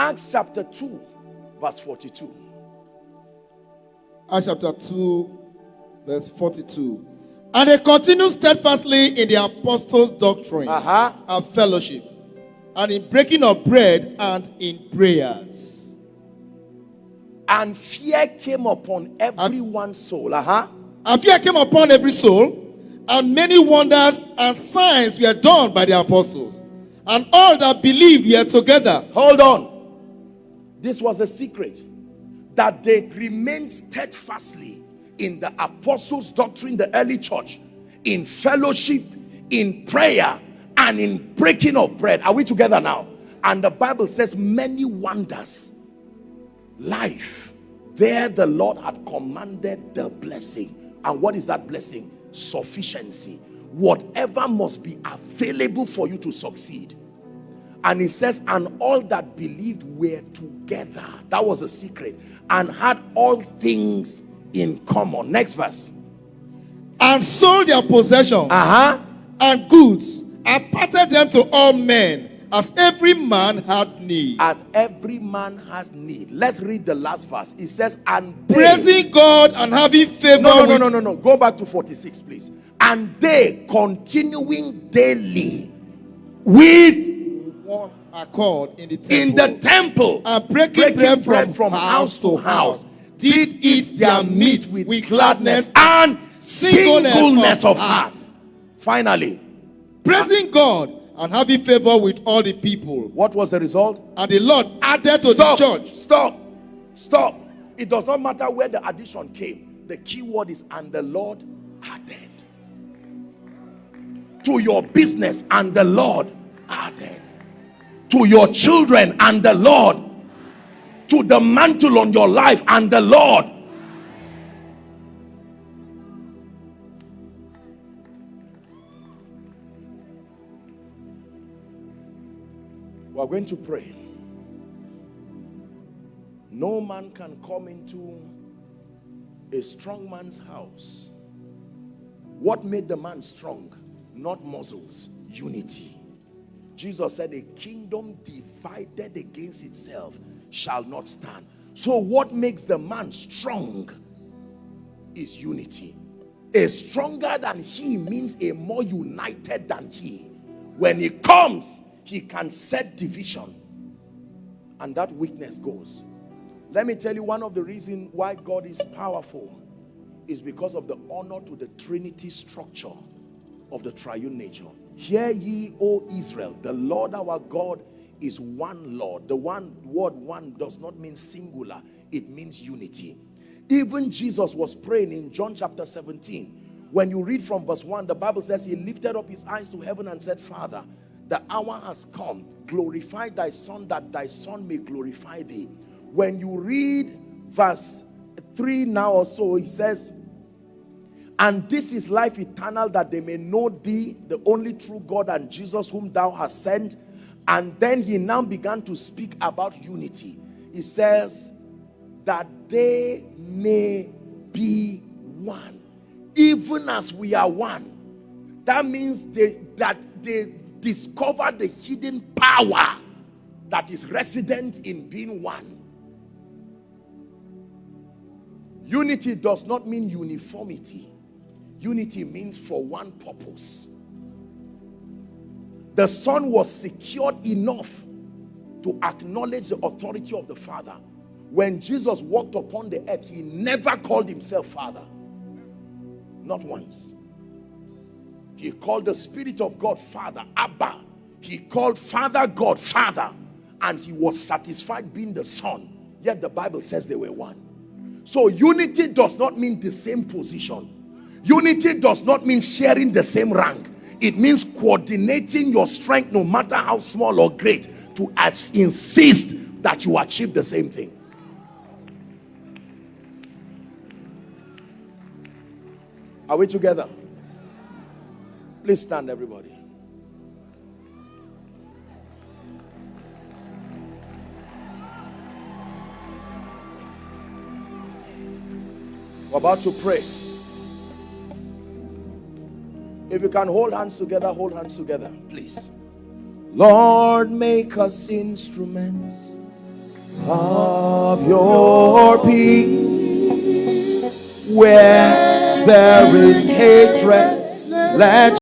Acts chapter 2, verse 42. Acts chapter 2, verse 42. And they continued steadfastly in the apostles' doctrine Uh-huh. and fellowship, and in breaking of bread and in prayers. And fear came upon everyone's soul. Uh-huh. And fear came upon every soul, and many wonders and signs were done by the apostles. And all that believed were together. Hold on. This was a secret that they remained steadfastly in the apostles' doctrine, the early church, in fellowship, in prayer, and in breaking of bread. Are we together now? And the Bible says, many wonders, life. There, the Lord had commanded the blessing. And what is that blessing? Sufficiency. Whatever must be available for you to succeed. And he says, and all that believed were together. That was a secret. And had all things in common. Next verse. And sold their possessions Uh-huh. and goods, and parted them to all men, as every man had need. As every man has need. Let's read the last verse. It says, and they, Praising God and having favor no, no, no, no, no, no. Go back to 46, please. And they continuing daily with one accord in the temple. in the temple and breaking, breaking bread from, house to house, did eat their meat with, gladness and singleness singleness of of heart. Finally, praising God and having favor with all the people. what was the result? And the Lord added to Stop. the church. Stop. Stop. It does not matter where the addition came. The key word is and the Lord added. To your business and the Lord. To your children and the Lord. To the mantle on your life and the Lord. We are going to pray. No man can come into a strong man's house. What made the man strong? Not muscles, unity. Jesus said, A kingdom divided against itself shall not stand. So, what makes the man strong is unity. A stronger than he means a more united than he. When he comes, he can set division, and that weakness goes. Let me tell you one of the reasons why God is powerful is because of the honor to the Trinity structure of the triune nature. Hear ye, O Israel, the Lord our God is one Lord. The one word one does not mean singular, it means unity. Even Jesus was praying in John chapter 17. When you read from verse 1, the Bible says he lifted up his eyes to heaven and said, Father, the hour has come. Glorify thy son that thy son may glorify thee. When you read verse 3 now or so, he says, and this is life eternal that they may know thee, the only true God, and Jesus whom thou hast sent. And then he now began to speak about unity. He says, that they may be one, even as we are one. That means they, that they discover the hidden power that is resident in being one. Unity does not mean uniformity. Unity means for one purpose. The Son was secured enough to acknowledge the authority of the Father. When Jesus walked upon the earth, he never called himself Father. Not once. He called the Spirit of God Father, Abba. He called Father God Father. And he was satisfied being the Son. Yet the Bible says they were one. So unity does not mean the same position. Unity does not mean sharing the same rank. It means coordinating your strength, no matter how small or great, to insist that you achieve the same thing. Are we together? Please stand, everybody. We're about to pray. If you can hold hands together, hold hands together, please. Lord, make us instruments of your peace. Where there is hatred, let